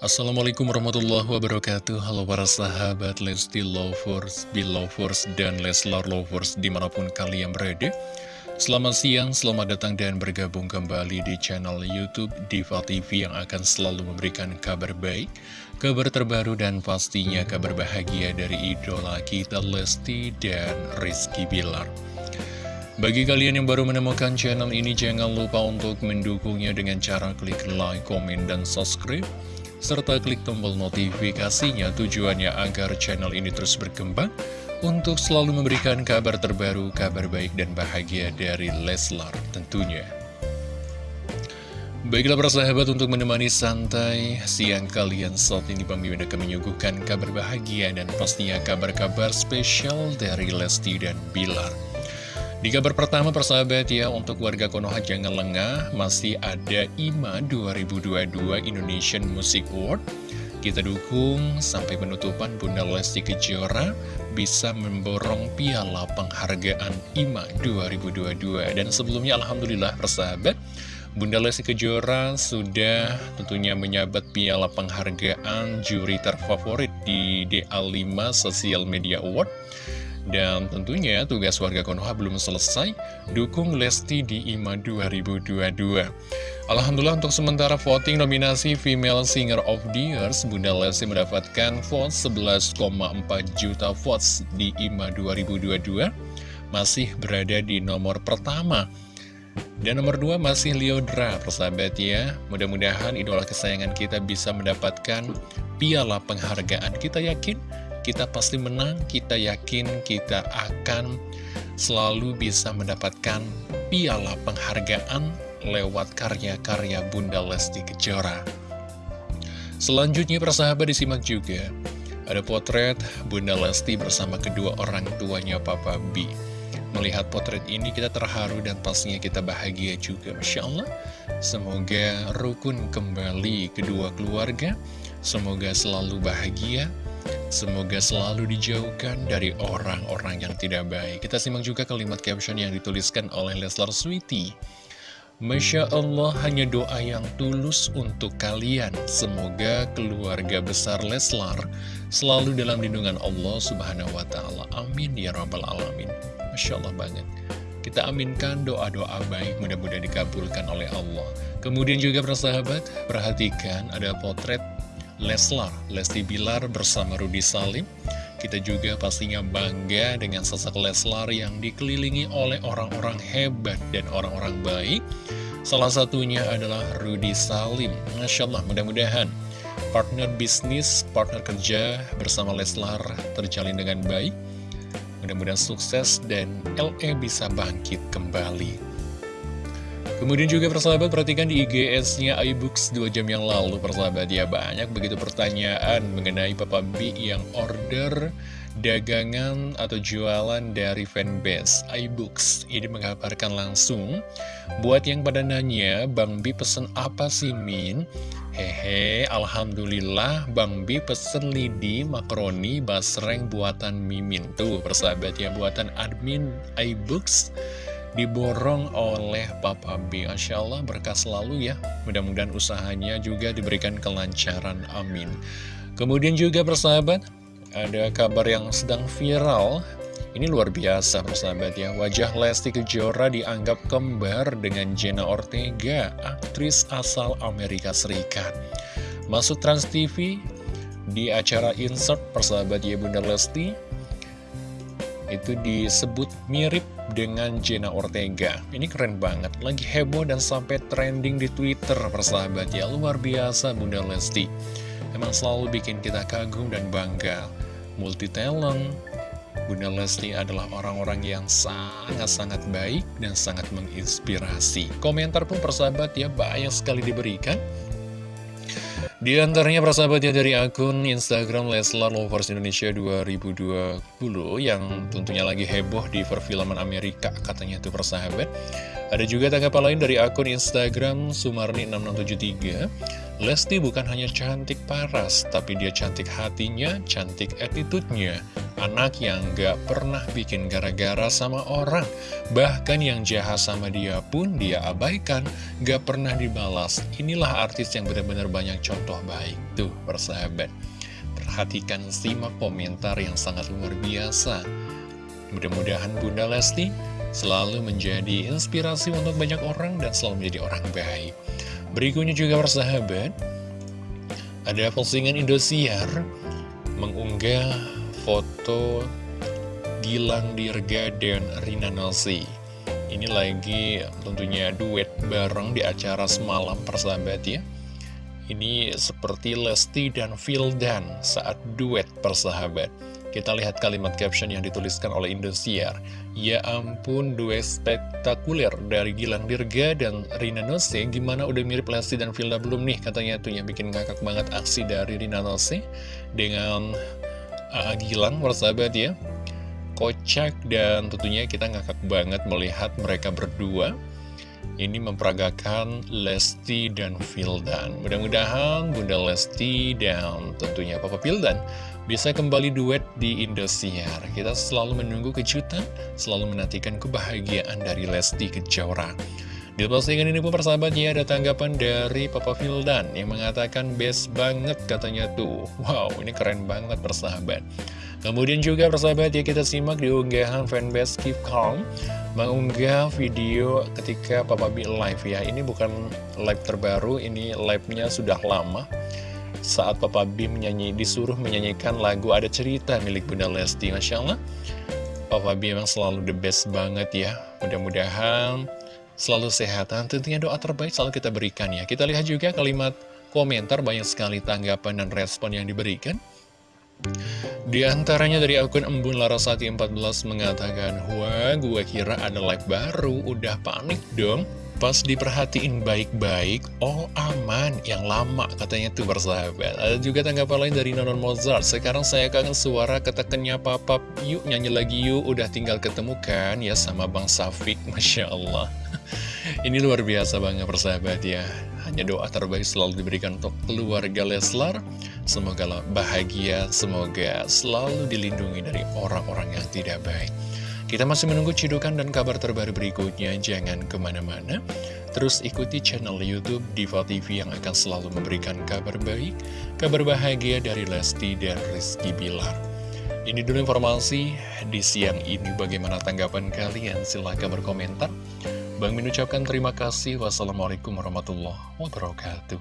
Assalamualaikum warahmatullahi wabarakatuh. Halo para sahabat Lesti Lovers, Belovers, dan Leslar Lovers di mana pun kalian berada. Selamat siang, selamat datang dan bergabung kembali di channel Youtube Diva TV yang akan selalu memberikan kabar baik Kabar terbaru dan pastinya kabar bahagia dari idola kita Lesti dan Rizky Bilar. Bagi kalian yang baru menemukan channel ini, jangan lupa untuk mendukungnya dengan cara klik like, komen, dan subscribe serta klik tombol notifikasinya tujuannya agar channel ini terus berkembang untuk selalu memberikan kabar terbaru, kabar baik dan bahagia dari Leslar tentunya. Baiklah para sahabat untuk menemani santai siang kalian saat ini Bang Mimin akan menyuguhkan kabar bahagia dan pastinya kabar-kabar spesial dari Lesti dan Bilar. Di kabar pertama persahabat ya, untuk warga Konoha jangan lengah, masih ada IMA 2022 Indonesian Music Award. Kita dukung sampai penutupan Bunda Lesti Kejora bisa memborong piala penghargaan IMA 2022. Dan sebelumnya Alhamdulillah persahabat, Bunda Lesti Kejora sudah tentunya menyabat piala penghargaan juri terfavorit di DA5 Social Media Award dan tentunya tugas warga Konoha belum selesai, dukung Lesti di IMA 2022. Alhamdulillah untuk sementara voting nominasi Female Singer of the Year, Bunda Lesti mendapatkan vote 11,4 juta votes di IMA 2022, masih berada di nomor pertama. Dan nomor dua masih Leodra, persahabat ya. Mudah-mudahan idola kesayangan kita bisa mendapatkan piala penghargaan. Kita yakin kita pasti menang, kita yakin kita akan selalu bisa mendapatkan piala penghargaan lewat karya-karya Bunda Lesti Kejora. Selanjutnya persahabat disimak juga, ada potret Bunda Lesti bersama kedua orang tuanya Papa B. Melihat potret ini kita terharu dan pastinya kita bahagia juga Masya Allah Semoga rukun kembali kedua keluarga Semoga selalu bahagia Semoga selalu dijauhkan dari orang-orang yang tidak baik. Kita simak juga kalimat caption yang dituliskan oleh Leslar Sweety. Masya Allah hanya doa yang tulus untuk kalian. Semoga keluarga besar Leslar selalu dalam lindungan Allah subhanahu wa ta'ala. Amin ya rabbal alamin. Masya Allah banget. Kita aminkan doa-doa baik mudah-mudahan dikabulkan oleh Allah. Kemudian juga persahabat, perhatikan ada potret Leslar, Lesti Bilar bersama Rudi Salim. Kita juga pastinya bangga dengan sosok Leslar yang dikelilingi oleh orang-orang hebat dan orang-orang baik. Salah satunya adalah Rudi Salim. Masya Allah, mudah-mudahan partner bisnis, partner kerja bersama Leslar terjalin dengan baik. Mudah-mudahan sukses dan LE bisa bangkit kembali. Kemudian juga persahabat perhatikan di IGS-nya iBooks 2 jam yang lalu persahabat ya. Banyak begitu pertanyaan mengenai Papa B yang order dagangan atau jualan dari fanbase iBooks. Ini mengabarkan langsung. Buat yang pada nanya Bang B pesen apa sih Min? Hehe, Alhamdulillah Bang B pesen lidi makaroni basreng buatan Mimin. Tuh persahabat ya buatan admin iBooks diborong oleh Papa B. Masya Allah berkah selalu ya. Mudah-mudahan usahanya juga diberikan kelancaran. Amin. Kemudian juga persahabat, ada kabar yang sedang viral. Ini luar biasa persahabat ya. Wajah Lesti Kejora dianggap kembar dengan Jenna Ortega, aktris asal Amerika Serikat. Masuk Trans TV di acara insert persahabat ya Bunda Lesti itu disebut mirip dengan Jenna Ortega. Ini keren banget, lagi heboh dan sampai trending di Twitter persahabat ya. Luar biasa Bunda Lesti. Emang selalu bikin kita kagum dan bangga. Multi talent, Bunda Lesti adalah orang-orang yang sangat-sangat baik dan sangat menginspirasi. Komentar pun persahabat ya banyak sekali diberikan. Di antaranya persahabatnya dari akun Instagram Leslar Lovers Indonesia 2020 yang tentunya lagi heboh di perfilman Amerika katanya itu persahabat. Ada juga tanggapan lain dari akun Instagram Sumarni6673. Lesti bukan hanya cantik paras, tapi dia cantik hatinya, cantik attitude-nya. Anak yang gak pernah bikin gara-gara sama orang. Bahkan yang jahat sama dia pun dia abaikan. Gak pernah dibalas. Inilah artis yang benar-benar banyak contoh baik Tuh persahabat. Perhatikan simak komentar yang sangat luar biasa. Mudah-mudahan Bunda Lesti selalu menjadi inspirasi untuk banyak orang dan selalu menjadi orang baik. Berikutnya juga persahabat Ada postingan Indosiar mengunggah foto Gilang Dirga dan Rina Nose Ini lagi tentunya duet bareng di acara semalam persahabat ya Ini seperti Lesti dan Vildan saat duet persahabat kita lihat kalimat caption yang dituliskan oleh Indosiar. Ya ampun, duet spektakuler dari Gilang Dirga dan Rina Nose. Gimana udah mirip Lesti dan Vilda belum nih? Katanya tuh yang bikin ngakak banget aksi dari Rina Nose dengan uh, Gilang persahabat ya. Kocak dan tentunya kita ngakak banget melihat mereka berdua. Ini memperagakan Lesti dan Vildan mudah-mudahan Bunda Lesti dan tentunya Papa Vildan bisa kembali duet di Indosiar. Kita selalu menunggu kejutan selalu menantikan kebahagiaan dari Lesti Kejora di postingan ini pun persahabatnya ada tanggapan dari Papa Vildan yang mengatakan best banget katanya tuh. Wow, ini keren banget persahabat. Kemudian juga persahabat ya kita simak di unggahan fanbase Keep Calm mengunggah video ketika Papa B live ya. Ini bukan live terbaru, ini live-nya sudah lama. Saat Papa B menyanyi, disuruh menyanyikan lagu Ada Cerita milik Bunda Lesti. Masya Allah, Papa B memang selalu the best banget ya. Mudah-mudahan selalu sehat, dan tentunya doa terbaik selalu kita berikan ya. Kita lihat juga kalimat komentar, banyak sekali tanggapan dan respon yang diberikan. Di antaranya dari akun Embun Larasati 14 mengatakan, Wah, gue kira ada live baru, udah panik dong. Pas diperhatiin baik-baik, oh aman, yang lama katanya tuh bersahabat. Ada juga tanggapan lain dari Nonon Mozart. Sekarang saya kangen suara ketekennya papa, yuk nyanyi lagi yuk, udah tinggal ketemu kan ya sama Bang Safik, Masya Allah. Ini luar biasa banget persahabat ya. Hanya doa terbaik selalu diberikan untuk keluarga Leslar. Semoga bahagia, semoga selalu dilindungi dari orang-orang yang tidak baik. Kita masih menunggu cidukan dan kabar terbaru berikutnya, jangan ke mana-mana. Terus ikuti channel Youtube Diva TV yang akan selalu memberikan kabar baik, kabar bahagia dari Lesti dan Rizky Bilar. Ini dulu informasi di siang ini, bagaimana tanggapan kalian? Silahkan berkomentar. Bang mengucapkan terima kasih. Wassalamualaikum warahmatullahi wabarakatuh.